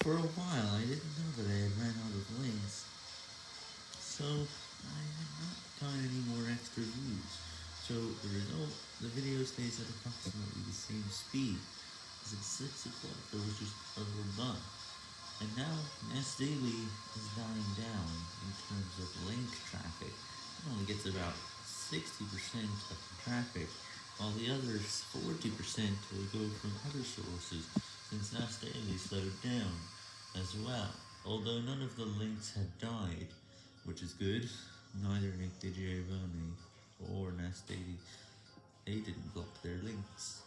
For a while, I didn't know that I had ran out of links, so I had not gotten any more extra views. So the result, the video stays at approximately the same speed, as at 6 o'clock there was just a little overdone. And now, Nas Daily is dying down in terms of link traffic. It only gets about 60% of the traffic, while the other 40% will go from other sources, since Nas Daily slowed down as well. Although none of the links had died, which is good, neither Nick DiGiovanni or Nas Daily, they didn't block their links.